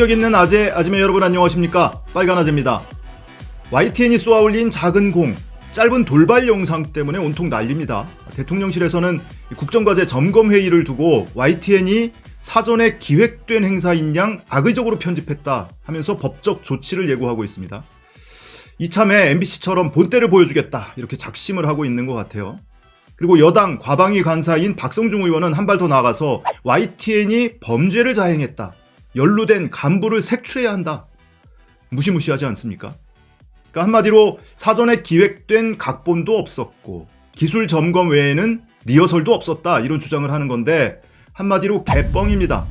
품격 있는 아재, 아지매 여러분 안녕하십니까? 빨간 아재입니다. YTN이 쏘아올린 작은 공, 짧은 돌발 영상 때문에 온통 난립니다. 대통령실에서는 국정과제 점검회의를 두고 YTN이 사전에 기획된 행사인 양 악의적으로 편집했다 하면서 법적 조치를 예고하고 있습니다. 이참에 MBC처럼 본때를 보여주겠다 이렇게 작심을 하고 있는 것 같아요. 그리고 여당 과방위 간사인 박성중 의원은 한 발 더 나아가서 YTN이 범죄를 자행했다. 연루된 간부를 색출해야 한다. 무시무시하지 않습니까? 그러니까 한마디로 사전에 기획된 각본도 없었고 기술 점검 외에는 리허설도 없었다 이런 주장을 하는 건데 한마디로 개뻥입니다.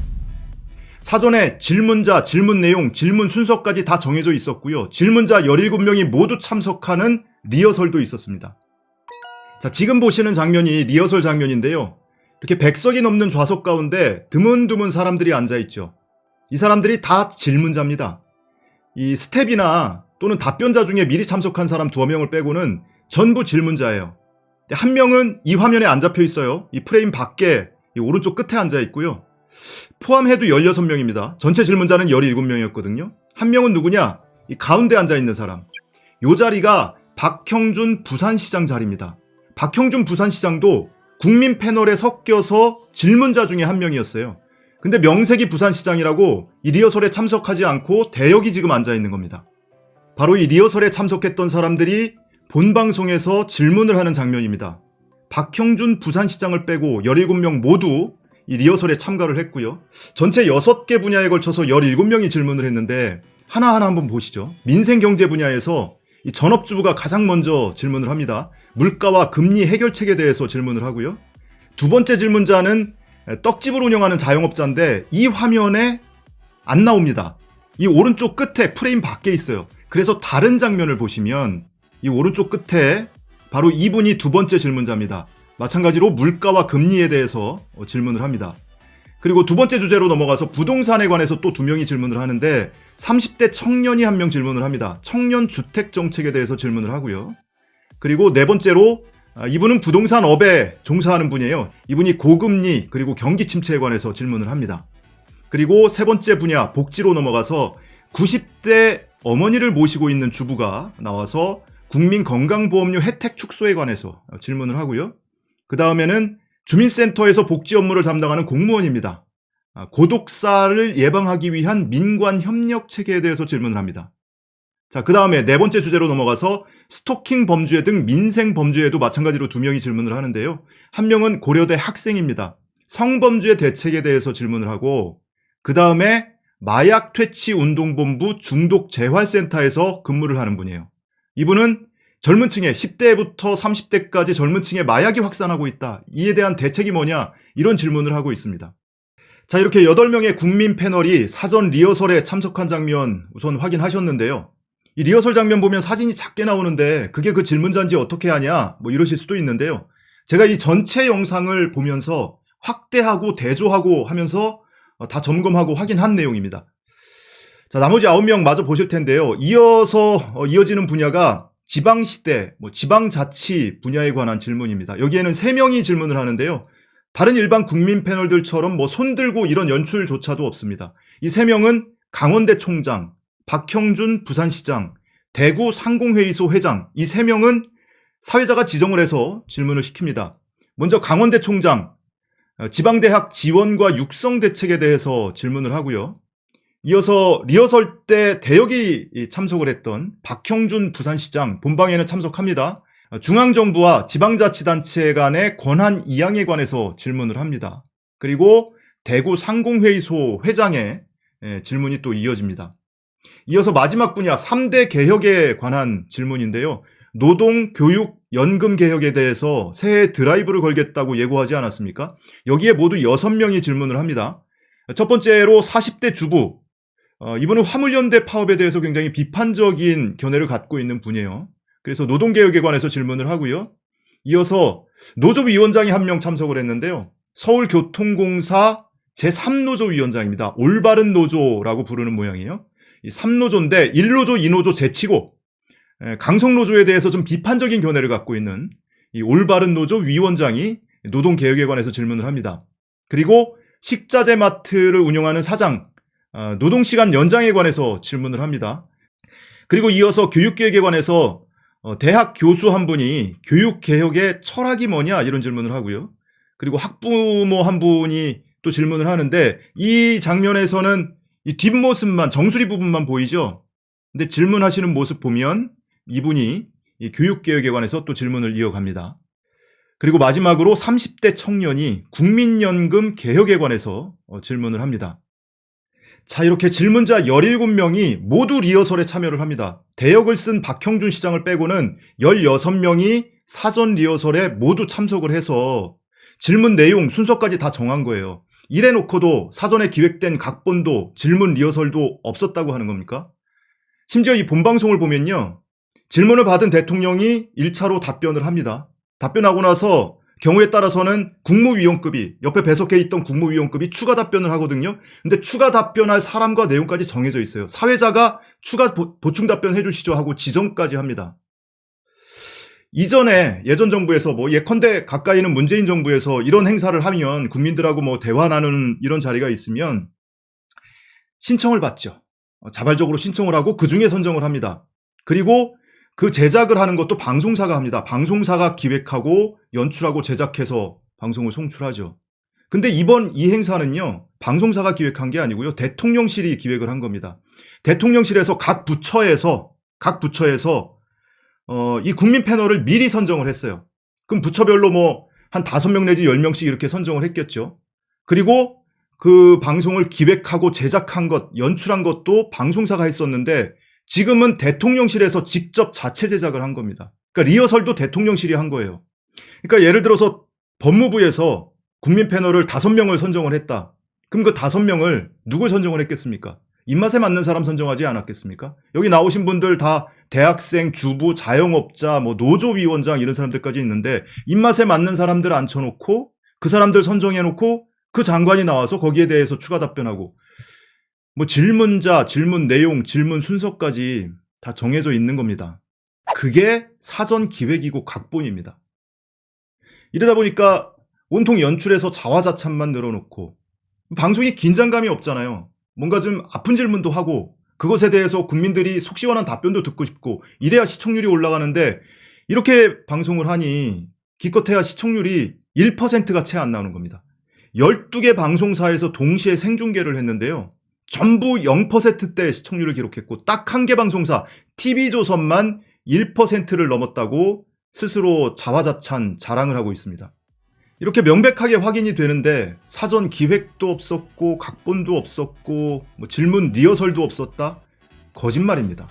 사전에 질문자, 질문 내용, 질문 순서까지 다 정해져 있었고요. 질문자 17명이 모두 참석하는 리허설도 있었습니다. 자, 지금 보시는 장면이 리허설 장면인데요. 이렇게 100석이 넘는 좌석 가운데 드문드문 사람들이 앉아 있죠. 이 사람들이 다 질문자입니다. 이 스텝이나 또는 답변자 중에 미리 참석한 사람 두어 명을 빼고는 전부 질문자예요. 한 명은 이 화면에 안 잡혀 있어요. 이 프레임 밖에 이 오른쪽 끝에 앉아 있고요. 포함해도 16명입니다. 전체 질문자는 17명이었거든요. 한 명은 누구냐? 이 가운데 앉아 있는 사람. 요 자리가 박형준 부산시장 자리입니다. 박형준 부산시장도 국민 패널에 섞여서 질문자 중에 한 명이었어요. 근데 명색이 부산시장이라고 이 리허설에 참석하지 않고 대역이 지금 앉아 있는 겁니다. 바로 이 리허설에 참석했던 사람들이 본방송에서 질문을 하는 장면입니다. 박형준 부산시장을 빼고 17명 모두 이 리허설에 참가를 했고요. 전체 6개 분야에 걸쳐서 17명이 질문을 했는데 하나하나 한번 보시죠. 민생경제 분야에서 이 전업주부가 가장 먼저 질문을 합니다. 물가와 금리 해결책에 대해서 질문을 하고요. 두 번째 질문자는 떡집을 운영하는 자영업자인데 이 화면에 안 나옵니다. 이 오른쪽 끝에 프레임 밖에 있어요. 그래서 다른 장면을 보시면 이 오른쪽 끝에 바로 이분이 두 번째 질문자입니다. 마찬가지로 물가와 금리에 대해서 어, 질문을 합니다. 그리고 두 번째 주제로 넘어가서 부동산에 관해서 또 두 명이 질문을 하는데 30대 청년이 한 명 질문을 합니다. 청년 주택 정책에 대해서 질문을 하고요. 그리고 네 번째로 아, 이분은 부동산 업에 종사하는 분이에요. 이분이 고금리 그리고 경기 침체에 관해서 질문을 합니다. 그리고 세 번째 분야 복지로 넘어가서 90대 어머니를 모시고 있는 주부가 나와서 국민 건강보험료 혜택 축소에 관해서 질문을 하고요. 그 다음에는 주민센터에서 복지 업무를 담당하는 공무원입니다. 아, 고독사를 예방하기 위한 민관 협력 체계에 대해서 질문을 합니다. 자, 그 다음에 네 번째 주제로 넘어가서 스토킹 범죄 등 민생 범죄에도 마찬가지로 두 명이 질문을 하는데요. 한 명은 고려대 학생입니다. 성범죄 대책에 대해서 질문을 하고, 그 다음에 마약 퇴치 운동본부 중독 재활센터에서 근무를 하는 분이에요. 이분은 젊은 층에 10대부터 30대까지 젊은 층에 마약이 확산하고 있다. 이에 대한 대책이 뭐냐? 이런 질문을 하고 있습니다. 자, 이렇게 8명의 국민 패널이 사전 리허설에 참석한 장면 우선 확인하셨는데요. 이 리허설 장면 보면 사진이 작게 나오는데 그게 그 질문자인지 어떻게 하냐 뭐 이러실 수도 있는데요. 제가 이 전체 영상을 보면서 확대하고 대조하고 하면서 어, 다 점검하고 확인한 내용입니다. 자, 나머지 9명 마저 보실 텐데요. 이어서 어, 이어지는 분야가 지방시대, 뭐 지방자치 분야에 관한 질문입니다. 여기에는 3명이 질문을 하는데요. 다른 일반 국민 패널들처럼 뭐 손들고 이런 연출조차도 없습니다. 이 3명은 강원대 총장, 박형준 부산시장, 대구 상공회의소 회장 이 세 명은 사회자가 지정을 해서 질문을 시킵니다. 먼저 강원대 총장 어, 지방대학 지원과 육성 대책에 대해서 질문을 하고요. 이어서 리허설 때 대역이 참석을 했던 박형준 부산시장 본방에는 참석합니다. 어, 중앙정부와 지방자치단체 간의 권한 이양에 관해서 질문을 합니다. 그리고 대구 상공회의소 회장의 예, 질문이 또 이어집니다. 이어서 마지막 분야 3대 개혁에 관한 질문인데요. 노동, 교육, 연금 개혁에 대해서 새해 드라이브를 걸겠다고 예고하지 않았습니까? 여기에 모두 6명이 질문을 합니다. 첫 번째로 40대 주부. 어, 이분은 화물연대 파업에 대해서 굉장히 비판적인 견해를 갖고 있는 분이에요. 그래서 노동개혁에 관해서 질문을 하고요. 이어서 노조위원장이 한 명 참석을 했는데요. 서울교통공사 제3노조 위원장입니다. 올바른 노조라고 부르는 모양이에요. 이 3노조인데 1노조, 2노조 제치고 강성노조에 대해서 좀 비판적인 견해를 갖고 있는 이 올바른 노조 위원장이 노동개혁에 관해서 질문을 합니다. 그리고 식자재 마트를 운영하는 사장 어, 노동시간 연장에 관해서 질문을 합니다. 그리고 이어서 교육계획에 관해서 어, 대학 교수 한 분이 교육개혁의 철학이 뭐냐 이런 질문을 하고요. 그리고 학부모 한 분이 또 질문을 하는데 이 장면에서는 이 뒷모습만 정수리 부분만 보이죠. 근데 질문하시는 모습 보면 이분이 이 교육개혁에 관해서 또 질문을 이어갑니다. 그리고 마지막으로 30대 청년이 국민연금 개혁에 관해서 어, 질문을 합니다. 자, 이렇게 질문자 17명이 모두 리허설에 참여를 합니다. 대역을 쓴 박형준 시장을 빼고는 16명이 사전 리허설에 모두 참석을 해서 질문 내용, 순서까지 다 정한 거예요. 이래 놓고도 사전에 기획된 각본도 질문 리허설도 없었다고 하는 겁니까? 심지어 이 본방송을 보면요. 질문을 받은 대통령이 1차로 답변을 합니다. 답변하고 나서 경우에 따라서는 국무위원급이 옆에 배석해 있던 국무위원급이 추가 답변을 하거든요. 근데 추가 답변할 사람과 내용까지 정해져 있어요. 사회자가 추가 보, 충 답변 해 주시죠 하고 지정까지 합니다. 이전에 예전 정부에서 뭐 예컨대 가까이는 문재인 정부에서 이런 행사를 하면 국민들하고 뭐 대화 나누는 이런 자리가 있으면 신청을 받죠. 어, 자발적으로 신청을 하고 그 중에 선정을 합니다. 그리고 그 제작을 하는 것도 방송사가 합니다. 방송사가 기획하고 연출하고 제작해서 방송을 송출하죠. 근데 이번 이 행사는요, 방송사가 기획한 게 아니고요, 대통령실이 기획을 한 겁니다. 대통령실에서 각 부처에서, 각 부처에서, 어, 이 국민 패널을 미리 선정을 했어요. 그럼 부처별로 뭐, 한 다섯 명 내지 열 명씩 이렇게 선정을 했겠죠. 그리고 그 방송을 기획하고 제작한 것, 연출한 것도 방송사가 했었는데, 지금은 대통령실에서 직접 자체 제작을 한 겁니다. 그러니까 리허설도 대통령실이 한 거예요. 그러니까 예를 들어서 법무부에서 국민 패널을 다섯 명을 선정을 했다. 그럼 그 다섯 명을 누굴 선정을 했겠습니까? 입맛에 맞는 사람 선정하지 않았겠습니까? 여기 나오신 분들 다 대학생, 주부, 자영업자, 뭐 노조위원장 이런 사람들까지 있는데 입맛에 맞는 사람들 앉혀놓고 그 사람들 선정해놓고 그 장관이 나와서 거기에 대해서 추가 답변하고 뭐 질문자, 질문 내용, 질문 순서까지 다 정해져 있는 겁니다. 그게 사전 기획이고 각본입니다. 이러다 보니까 온통 연출에서 자화자찬만 늘어놓고 방송이 긴장감이 없잖아요. 뭔가 좀 아픈 질문도 하고 그것에 대해서 국민들이 속 시원한 답변도 듣고 싶고 이래야 시청률이 올라가는데 이렇게 방송을 하니 기껏해야 시청률이 1%가 채 안 나오는 겁니다. 12개 방송사에서 동시에 생중계를 했는데요. 전부 0%대 시청률을 기록했고 딱 한 개 방송사 TV조선만 1%를 넘었다고 스스로 자화자찬 자랑을 하고 있습니다. 이렇게 명백하게 확인이 되는데 사전 기획도 없었고 각본도 없었고 뭐 질문 리허설도 없었다? 거짓말입니다.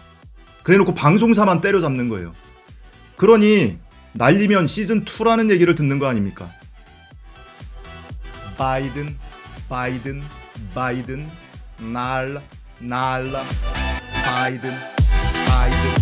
그래놓고 방송사만 때려잡는 거예요. 그러니 날리면 시즌2라는 얘기를 듣는 거 아닙니까? 바이든, 바이든, 바이든, 날라 날라 바이든 바이든